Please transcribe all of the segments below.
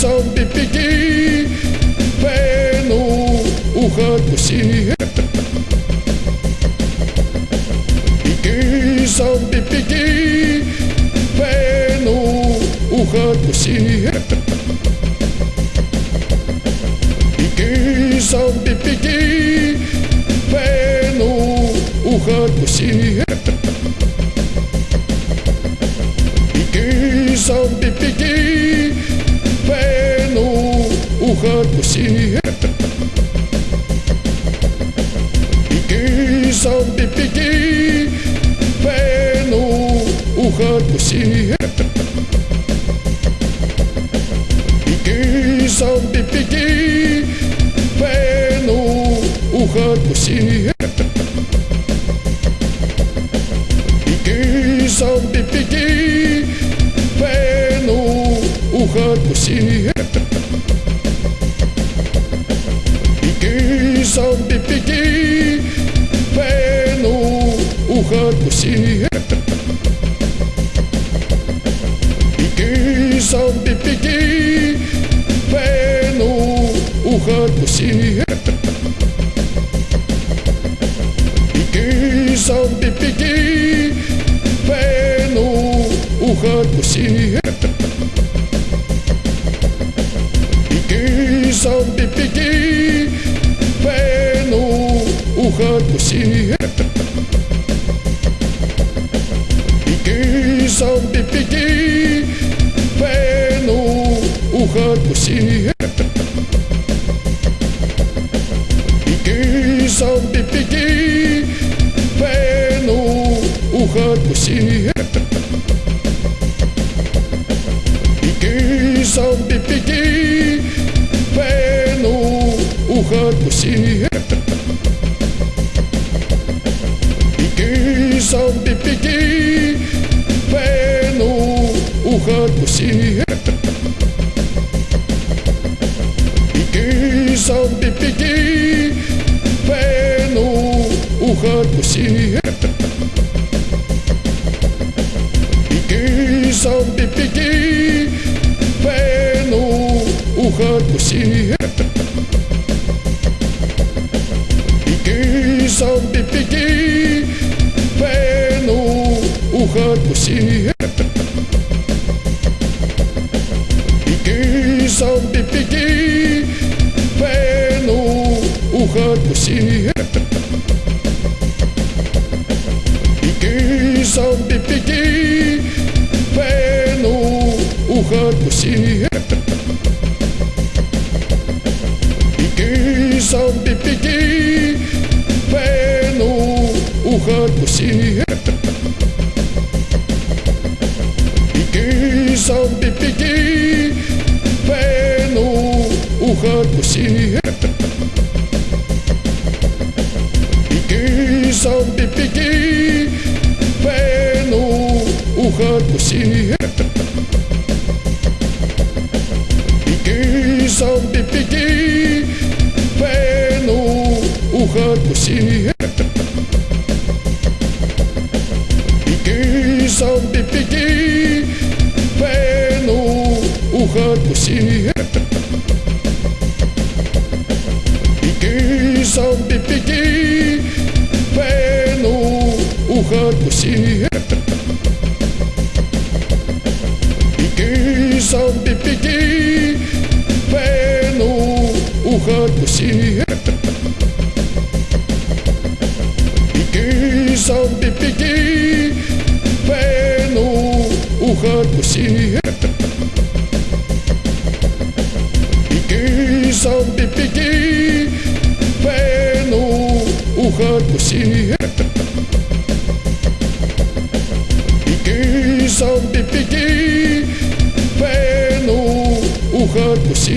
soube pedir, vendo o rango se not to see. va a decir correr por si.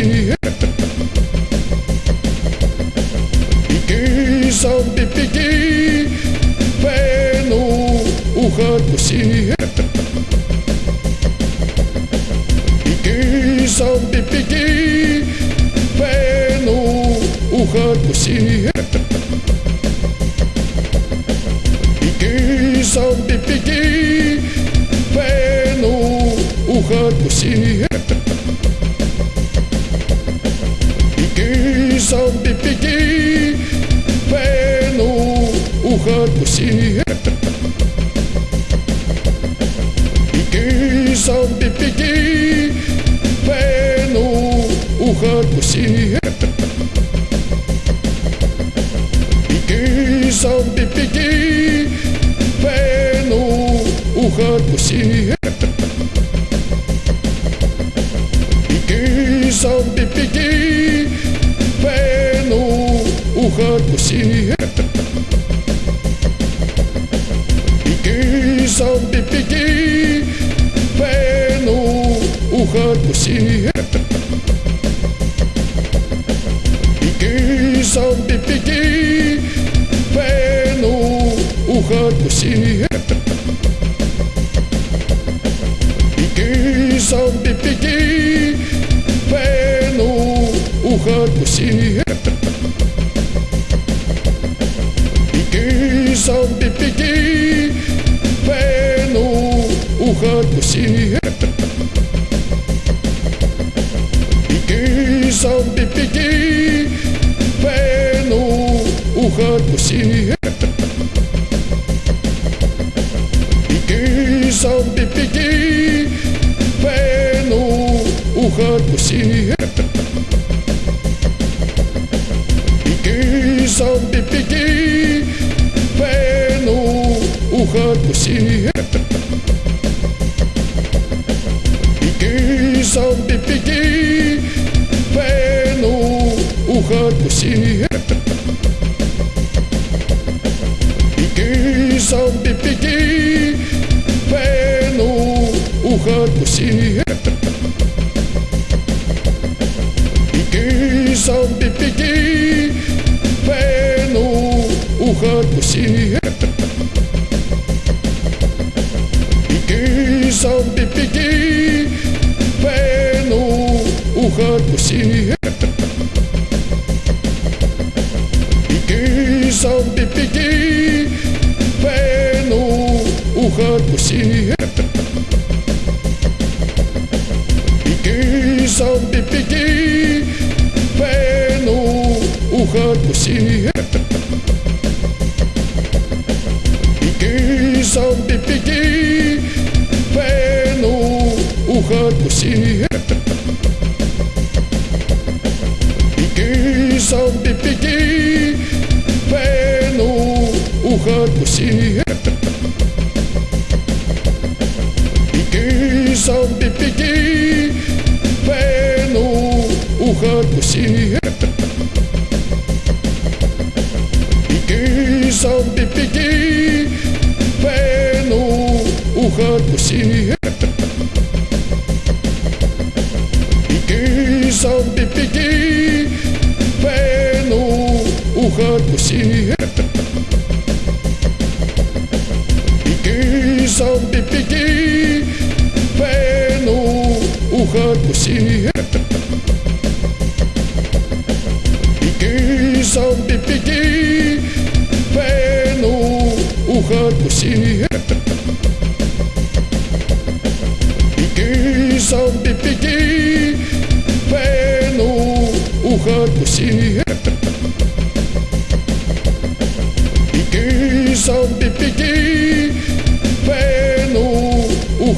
yeah. São Pipiqui, pelo o rango se aqui, vendo o ranco São de Pequim, vendo o rango se Piqui, São de Pequim, vendo o rango se Piqui, São de Pequim, vendo o rango se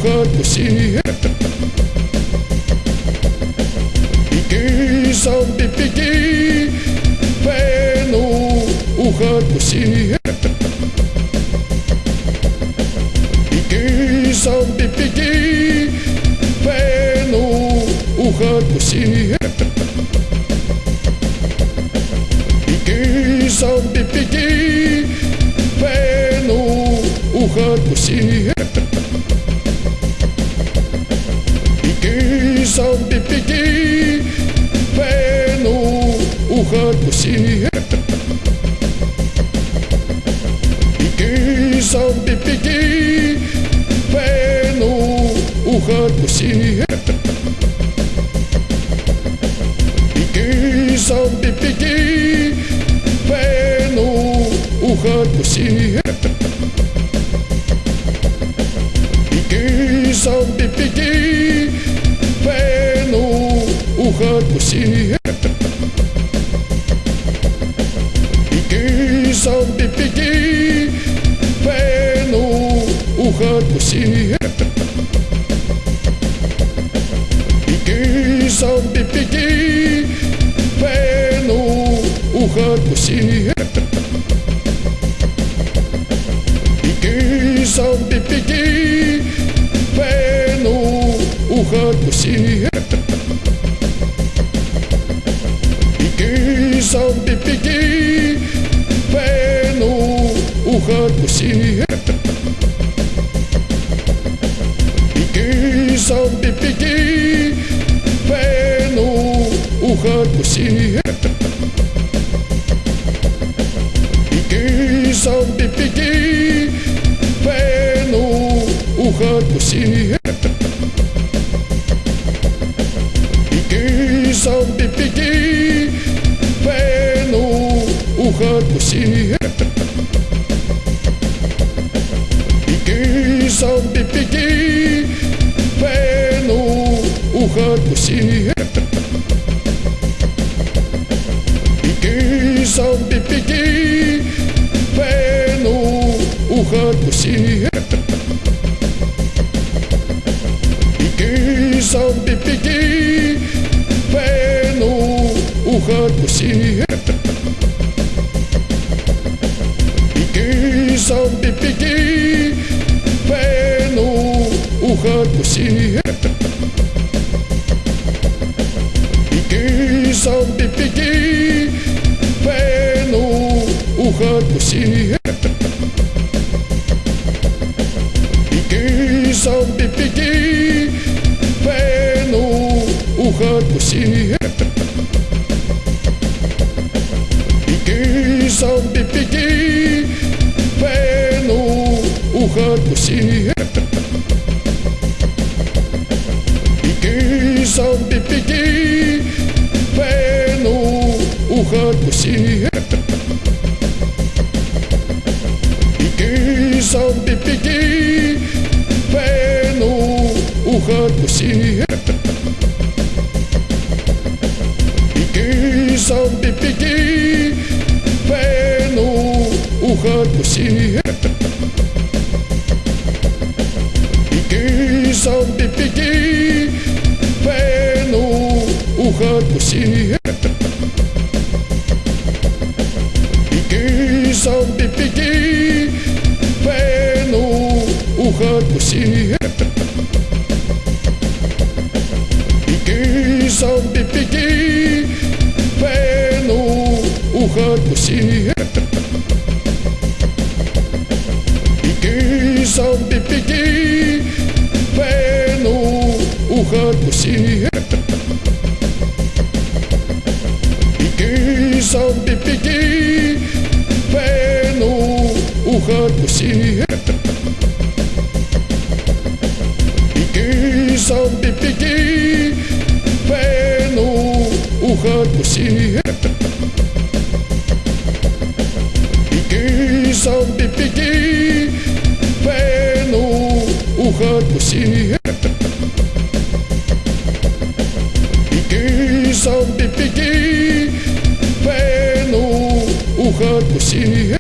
записи это ухо откуси pussy. Pues pusí São Pipiqui, vendo o rango se Piqui, São Pipiqui, vendo o rango se Piqui, São Pipiqui, vendo o rango se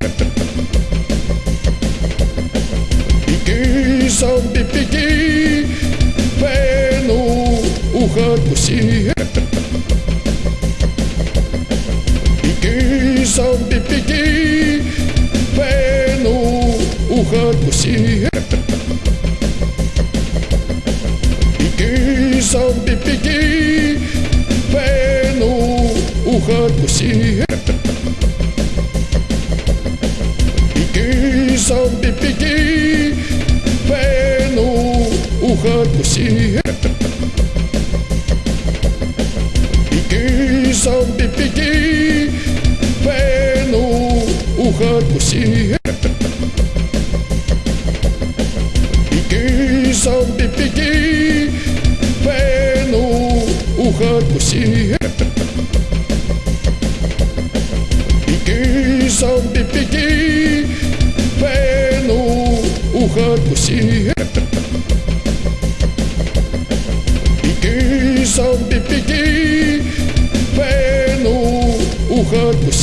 de pedir Vendo o rango se Preguiça de pedir Vendo o rango se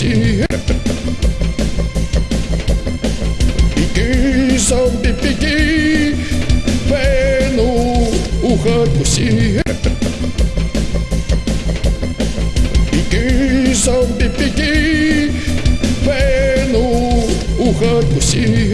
nascer. Peguei, sabe, peguei, vendo o raio ser. Peguei, sabe, peguei, vendo o raio ser.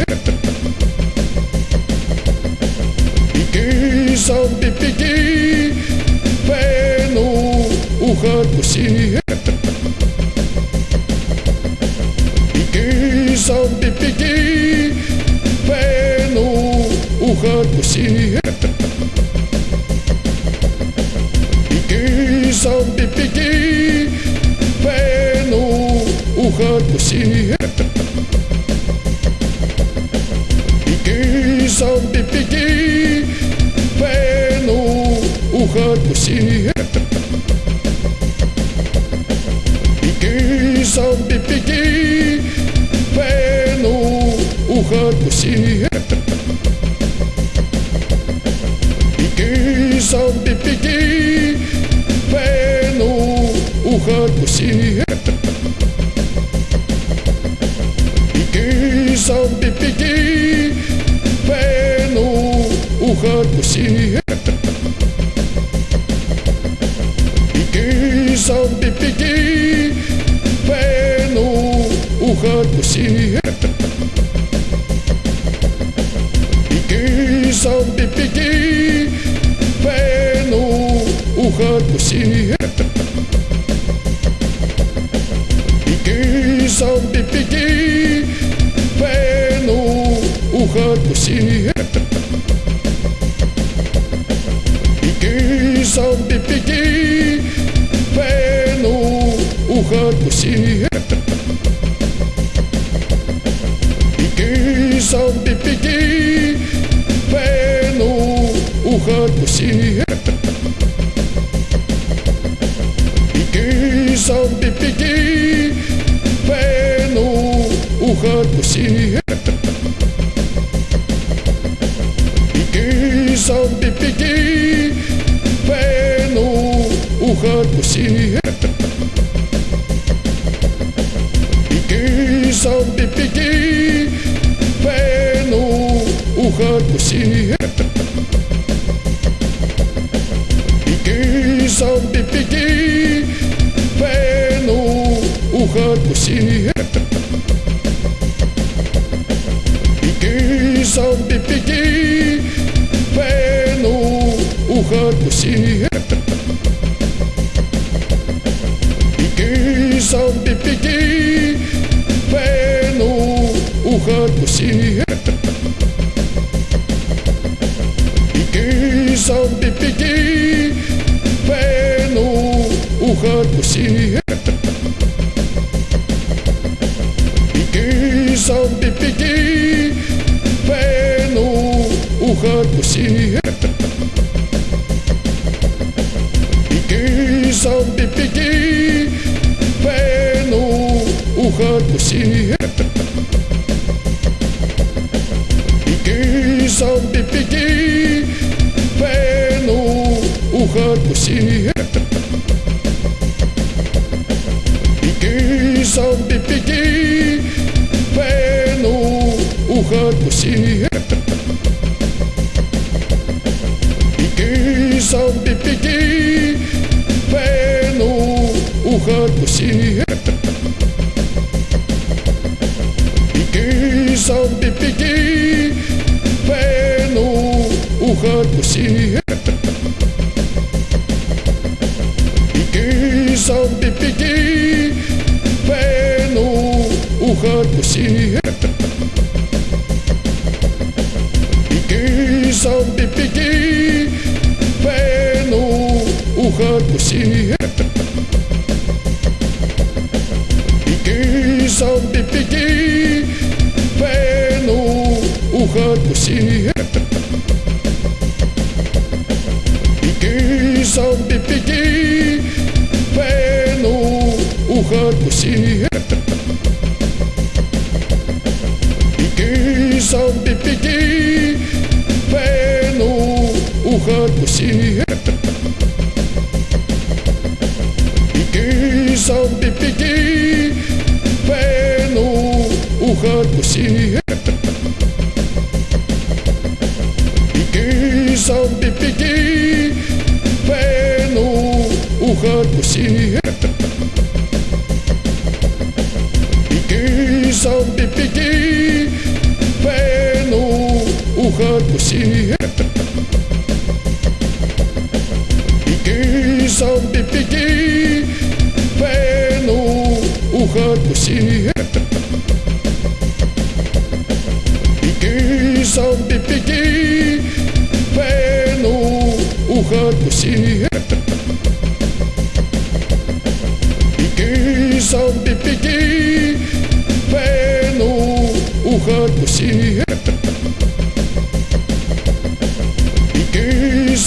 何不喜 dibujar, pues sí, E Begins of the vendo o oh, se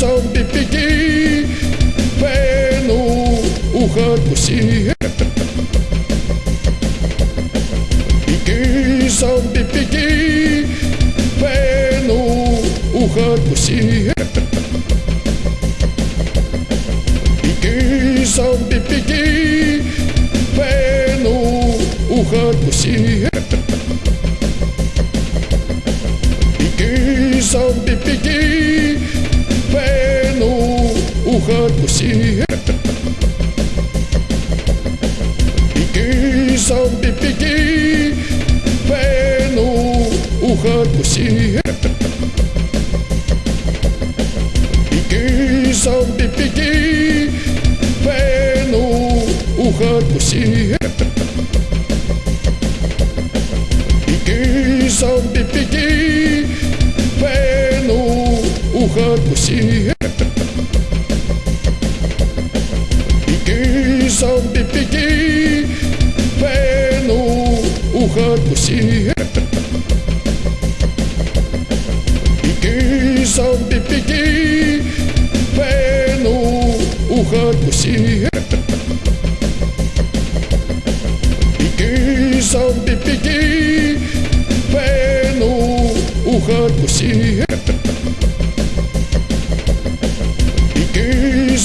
São Pipiqui, pelo o rango se ti, o rango se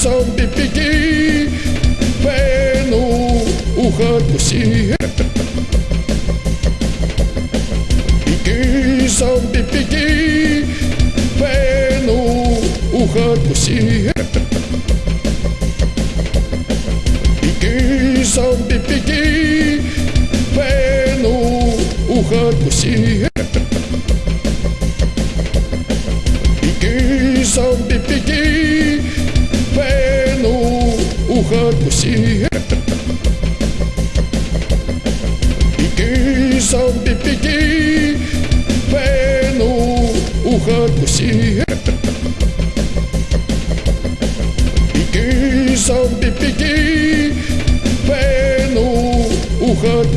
coração de pedir Vendo o rango se Petição de pedir Vendo o rango se Petição de piqui Vendo o rango se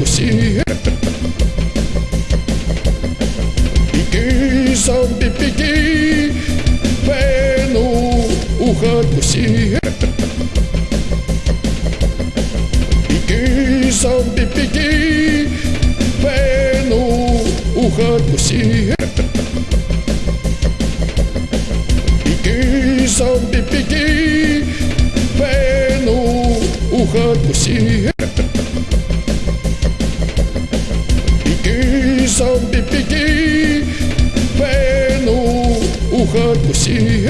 see